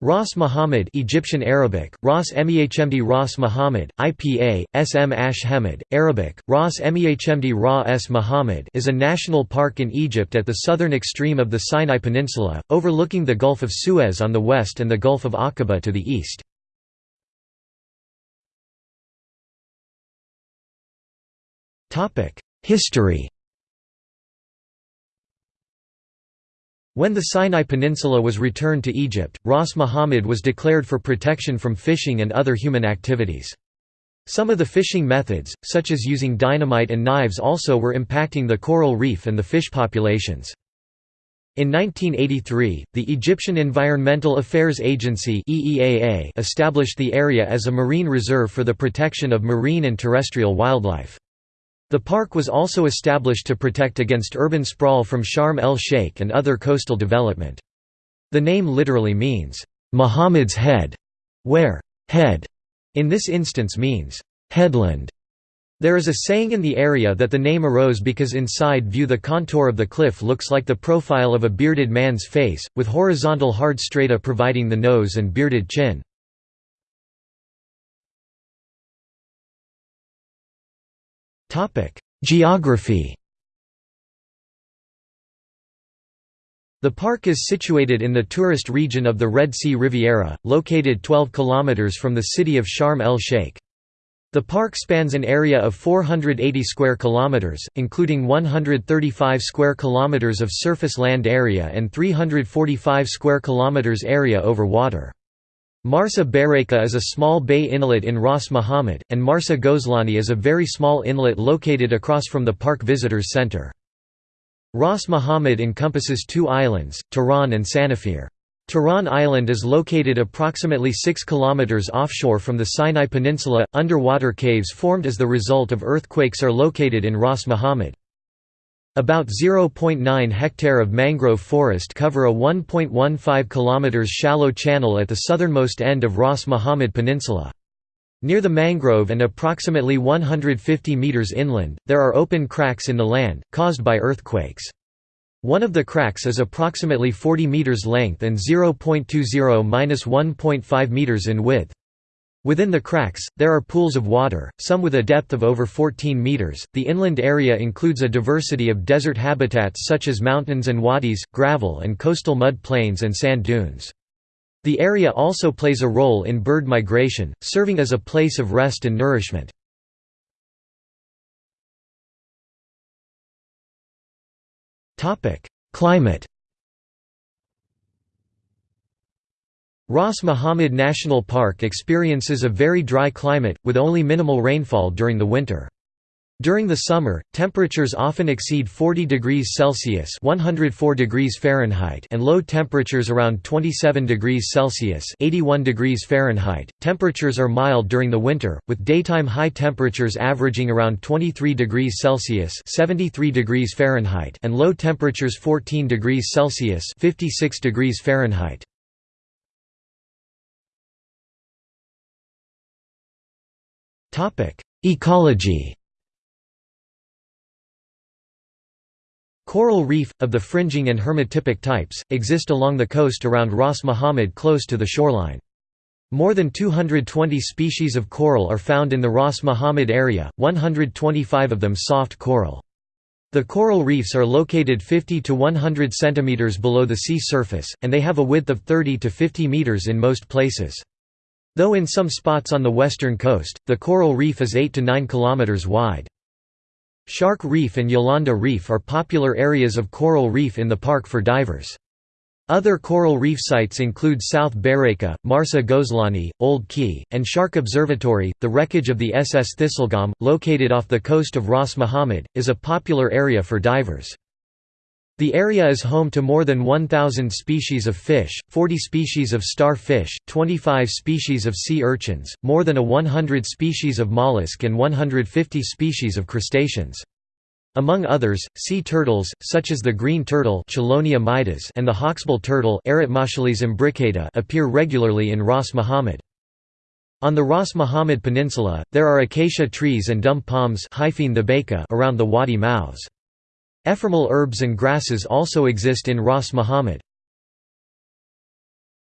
Ras Muhammad Egyptian Arabic, Ras Mehmd Ras Muhammad, IPA, Sm Ash Arabic, Ras Mehmd Ra S Muhammad is a national park in Egypt at the southern extreme of the Sinai Peninsula, overlooking the Gulf of Suez on the west and the Gulf of Aqaba to the east. History When the Sinai Peninsula was returned to Egypt, Ras Muhammad was declared for protection from fishing and other human activities. Some of the fishing methods, such as using dynamite and knives also were impacting the coral reef and the fish populations. In 1983, the Egyptian Environmental Affairs Agency established the area as a marine reserve for the protection of marine and terrestrial wildlife. The park was also established to protect against urban sprawl from Sharm el-Sheikh and other coastal development. The name literally means, "'Muhammad's head", where "'head' in this instance means, "'headland'". There is a saying in the area that the name arose because inside view the contour of the cliff looks like the profile of a bearded man's face, with horizontal hard strata providing the nose and bearded chin. Geography The park is situated in the tourist region of the Red Sea Riviera, located 12 km from the city of Sharm el-Sheikh. The park spans an area of 480 square kilometers, including 135 square kilometers of surface land area and 345 square kilometers area over water. Marsa Bereka is a small bay inlet in Ras Muhammad, and Marsa Gozlani is a very small inlet located across from the park visitors center. Ras Muhammad encompasses two islands, Tiran and Sanafir. Tiran Island is located approximately 6 km offshore from the Sinai Peninsula. Underwater caves formed as the result of earthquakes are located in Ras Muhammad. About 0.9 hectare of mangrove forest cover a 1.15 km shallow channel at the southernmost end of Ras Muhammad Peninsula. Near the mangrove and approximately 150 meters inland, there are open cracks in the land, caused by earthquakes. One of the cracks is approximately 40 meters length and 0.20–1.5 meters in width. Within the cracks, there are pools of water, some with a depth of over 14 meters. The inland area includes a diversity of desert habitats such as mountains and wadis, gravel and coastal mud plains and sand dunes. The area also plays a role in bird migration, serving as a place of rest and nourishment. Climate Ras Muhammad National Park experiences a very dry climate, with only minimal rainfall during the winter. During the summer, temperatures often exceed 40 degrees Celsius (104 degrees Fahrenheit) and low temperatures around 27 degrees Celsius (81 degrees Fahrenheit). Temperatures are mild during the winter, with daytime high temperatures averaging around 23 degrees Celsius (73 degrees Fahrenheit) and low temperatures 14 degrees Celsius (56 degrees Fahrenheit). Ecology Coral reef, of the fringing and hermatypic types, exist along the coast around Ras Muhammad close to the shoreline. More than 220 species of coral are found in the Ras Muhammad area, 125 of them soft coral. The coral reefs are located 50 to 100 centimeters below the sea surface, and they have a width of 30 to 50 meters in most places. Though in some spots on the western coast, the coral reef is 8 to 9 km wide. Shark Reef and Yolanda Reef are popular areas of coral reef in the park for divers. Other coral reef sites include South Bereka, Marsa Gozlani, Old Quay, and Shark Observatory. The wreckage of the SS Thistlegorm, located off the coast of Ras Muhammad, is a popular area for divers. The area is home to more than 1,000 species of fish, 40 species of starfish, 25 species of sea urchins, more than a 100 species of mollusk and 150 species of crustaceans. Among others, sea turtles, such as the green turtle and the hawksbill turtle appear regularly in Ras Muhammad. On the Ras Muhammad Peninsula, there are acacia trees and dum palms around the wadi mouths. Ephemeral herbs and grasses also exist in Ras Muhammad.